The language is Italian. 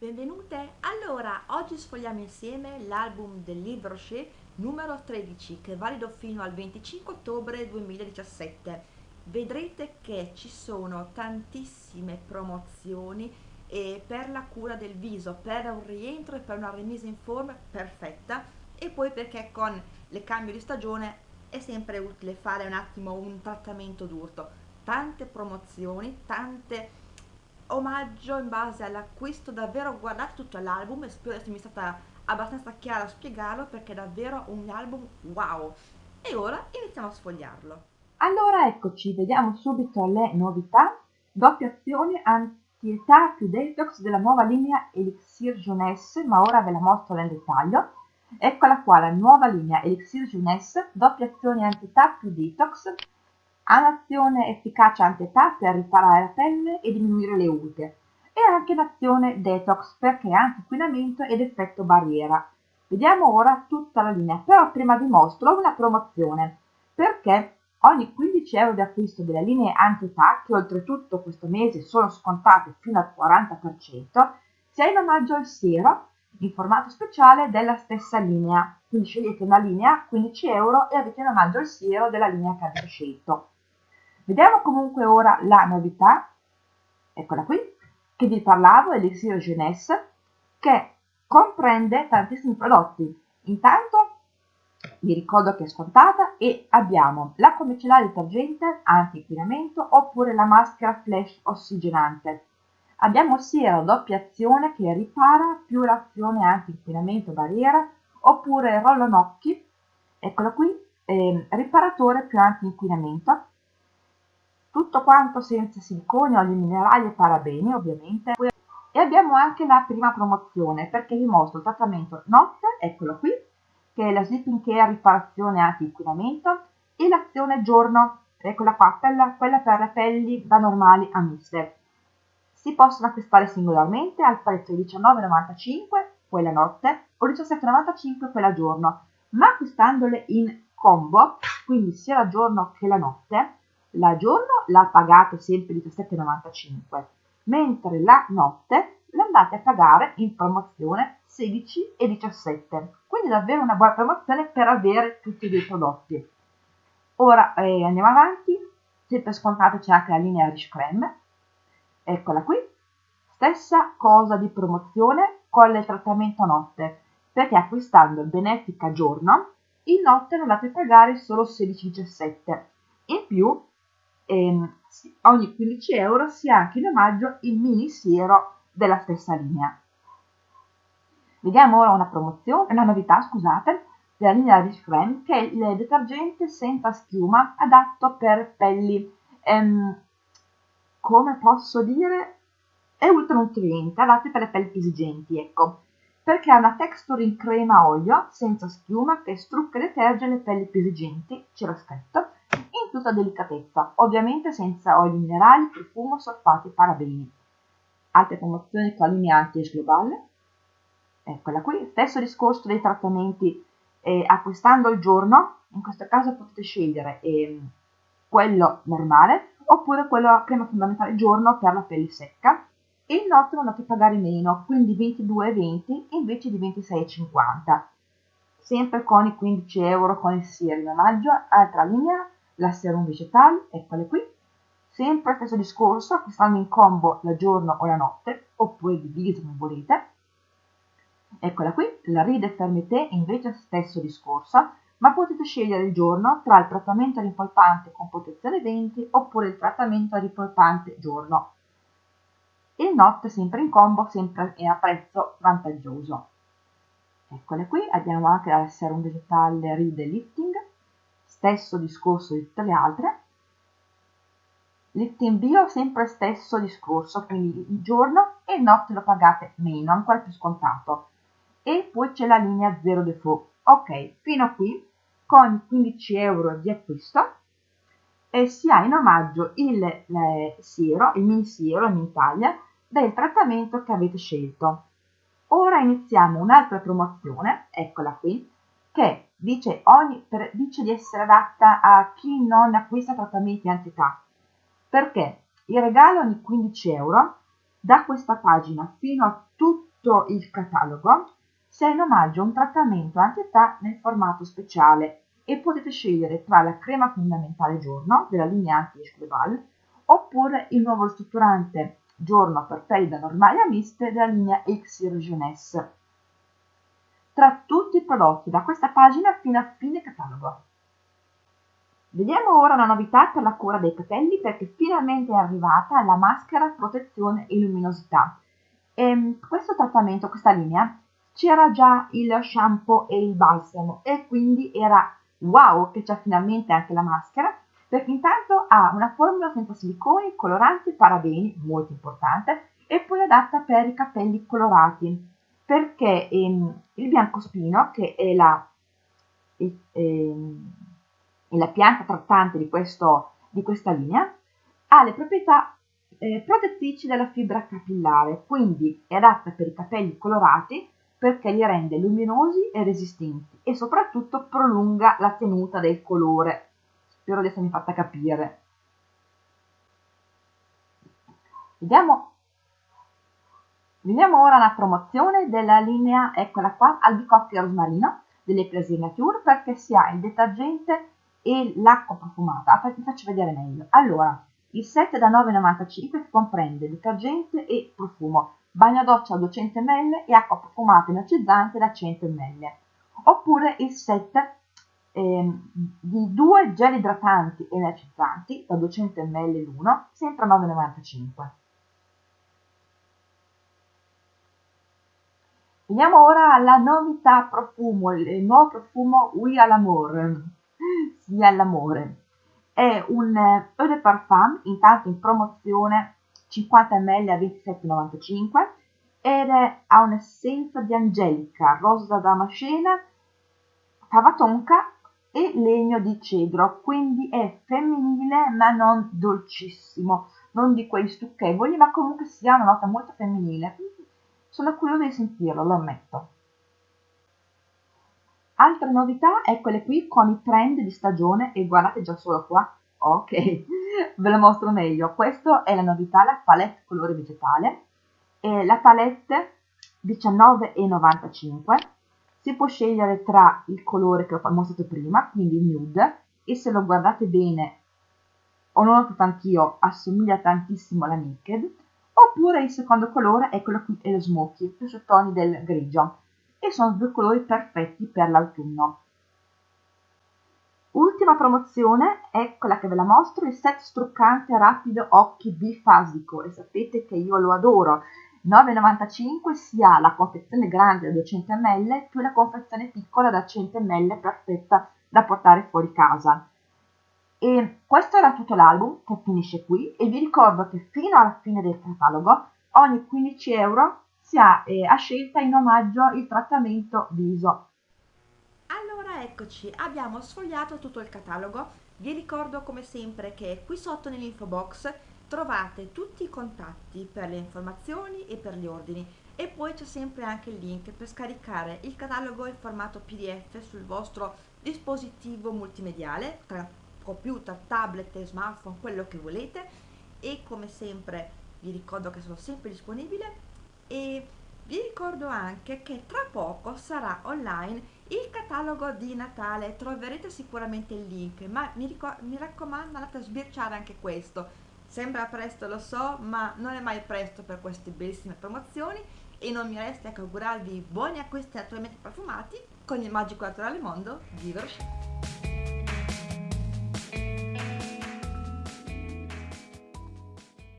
Benvenute! Allora, oggi sfogliamo insieme l'album del Livre Rocher numero 13 che è valido fino al 25 ottobre 2017. Vedrete che ci sono tantissime promozioni e per la cura del viso, per un rientro e per una rimessa in forma perfetta e poi perché con le cambio di stagione è sempre utile fare un attimo un trattamento d'urto. Tante promozioni, tante omaggio in base all'acquisto, davvero guardate tutto l'album e spero di essermi stata abbastanza chiara a spiegarlo perché è davvero un album wow. E ora iniziamo a sfogliarlo. Allora eccoci, vediamo subito le novità. Doppia azione anti-età più detox della nuova linea Elixir Jeunesse, ma ora ve la mostro nel dettaglio. Eccola qua, la nuova linea Elixir Jeunesse, doppia azione anti-età più detox, un'azione efficace anti-età per riparare la pelle e diminuire le ulte e anche l'azione detox perché ha anti-inquinamento ed effetto barriera. Vediamo ora tutta la linea, però prima vi mostro una promozione perché ogni 15 euro di acquisto delle linee anti-età, che oltretutto questo mese sono scontate fino al 40%, si ha in omaggio il siero in formato speciale della stessa linea. Quindi scegliete una linea 15 euro e avete in omaggio il siero della linea che avete scelto. Vediamo comunque ora la novità, eccola qui, che vi parlavo, Elixir Jeunesse, che comprende tantissimi prodotti. Intanto vi ricordo che è scontata e abbiamo la comicellare detergente anti-inquinamento oppure la maschera flash ossigenante. Abbiamo sia la doppia azione che ripara più l'azione anti-inquinamento barriera oppure il rollo nocchi, eccolo qui, eh, riparatore più anti-inquinamento tutto quanto senza siliconi, oli minerali e parabeni ovviamente. E abbiamo anche la prima promozione perché vi mostro il trattamento notte, eccolo qui, che è la Sleeping Care riparazione anti-inquinamento e l'azione giorno, eccola qua, quella, quella per le pelli da normali a miste. Si possono acquistare singolarmente al prezzo di 19,95 quella notte o 17,95 quella giorno, ma acquistandole in combo, quindi sia la giorno che la notte, la giorno la pagate sempre 17,95, mentre la notte l'andate a pagare in promozione 16 e 17. Quindi davvero una buona promozione per avere tutti i due prodotti. Ora eh, andiamo avanti, sempre scontato c'è anche la linea Rich Creme, eccola qui, stessa cosa di promozione con il trattamento notte, perché acquistando il Benefica giorno, in notte non andate a pagare solo 16,17. In più ehm, ogni 15 euro si ha anche in omaggio il mini siero della stessa linea. Vediamo ora una promozione, una novità, scusate, della linea Rich Creme, che è il detergente senza schiuma adatto per pelli, ehm, come posso dire, è ultra nutriente, adatto per le pelli esigenti, ecco, perché ha una texture in crema olio, senza schiuma, che strucca e deterge le pelli più esigenti, c'era scritto, in tutta delicatezza, ovviamente senza oli minerali, profumo, solfati e parabeni. Altre promozioni con linea anti-age globale, eccola qui, stesso discorso dei trattamenti eh, acquistando il giorno, in questo caso potete scegliere eh, quello normale oppure quello crema fondamentale giorno per la pelle secca. E il notte non andate a pagare meno, quindi 22,20 invece di 26,50 sempre con i 15 euro con il siero in omaggio, altra linea la serum vegetale, eccole qui. Sempre stesso discorso, acquistando in combo la giorno o la notte, oppure diviso come volete. Eccola qui, la Ride Fermité invece stesso discorso, ma potete scegliere il giorno tra il trattamento ripolpante con protezione 20 oppure il trattamento ripolpante giorno. Il notte sempre in combo, sempre a prezzo vantaggioso. Eccole qui, abbiamo anche la serum vegetale Ride Lifting, stesso discorso di tutte le altre. Lifting bio sempre stesso discorso, quindi il giorno e notte lo pagate meno, ancora più scontato. E poi c'è la linea zero default. Ok, fino a qui con 15 euro di acquisto e si ha in omaggio il le, siero, il mini siero, il mini taglia del trattamento che avete scelto. Ora iniziamo un'altra promozione, eccola qui, che dice, ogni, per, dice di essere adatta a chi non acquista trattamenti anti-età, perché il regalo ogni 15 euro da questa pagina fino a tutto il catalogo ha in omaggio un trattamento anti-età nel formato speciale e potete scegliere tra la crema fondamentale giorno della linea anti-Global oppure il nuovo strutturante giorno per pelli da normali a miste della linea Elixir Jeunesse. Tra tutti i prodotti da questa pagina fino a fine catalogo. Vediamo ora una novità per la cura dei capelli perché finalmente è arrivata la maschera protezione e luminosità. E ehm, questo trattamento, questa linea, c'era già il shampoo e il balsamo e quindi era wow che c'è finalmente anche la maschera perché intanto ha una formula senza siliconi, coloranti, parabeni, molto importante, e poi adatta per i capelli colorati perché ehm, il biancospino, che è la, ehm, è la pianta trattante di, questo, di, questa linea, ha le proprietà eh, protettrici della fibra capillare, quindi è adatta per i capelli colorati perché li rende luminosi e resistenti e soprattutto prolunga la tenuta del colore. Spero di essermi fatta capire. Vediamo, vediamo ora la promozione della linea, eccola qua, albicocche rosmarino delle Plaisir Nature perché si ha il detergente e l'acqua profumata. Vi faccio vedere meglio. Allora, il set da 9,95 comprende detergente e profumo bagno doccia a 200 ml e acqua profumata energizzante da 100 ml. Oppure il set eh, di due gel idratanti energizzanti da 200 ml l'uno, sempre a 9,95. Veniamo ora alla novità profumo, il nuovo profumo à l'amour, sì all'amore. È un eau de parfum, intanto in promozione 50 ml a 27,95 ed è, ha un'essenza di angelica, rosa damascena, fava tonka e legno di cedro, quindi è femminile ma non dolcissimo, non di quei stucchevoli, ma comunque si ha una nota molto femminile. Sono curiosa di sentirlo, lo ammetto. Altre novità, eccole qui con i trend di stagione e guardate già solo qua, ok, ve lo mostro meglio. Questa è la novità, la palette colore vegetale. E la palette 19,95 si può scegliere tra il colore che ho mostrato prima, quindi il nude, e se lo guardate bene, o non ho notato anch'io, assomiglia tantissimo alla Naked, oppure il secondo colore è quello qui, è lo smoky, più sottoni del grigio, e sono due colori perfetti per l'autunno. Ultima promozione è quella che ve la mostro, il set struccante rapido occhi bifasico e sapete che io lo adoro. 9,95 si ha la confezione grande da 200 ml più la confezione piccola da 100 ml perfetta da portare fuori casa. E questo era tutto l'album che finisce qui e vi ricordo che fino alla fine del catalogo ogni 15 euro si ha eh, a scelta in omaggio il trattamento viso eccoci, abbiamo sfogliato tutto il catalogo. Vi ricordo come sempre che qui sotto nell'info box trovate tutti i contatti per le informazioni e per gli ordini e poi c'è sempre anche il link per scaricare il catalogo in formato pdf sul vostro dispositivo multimediale computer, tablet smartphone, quello che volete e come sempre vi ricordo che sono sempre disponibile e vi ricordo anche che tra poco sarà online il catalogo di Natale troverete sicuramente il link, ma mi, mi raccomando andate a sbirciare anche questo. Sembra presto, lo so, ma non è mai presto per queste bellissime promozioni e non mi resta che augurarvi buoni acquisti attualmente profumati con il magico naturale mondo di Verochet.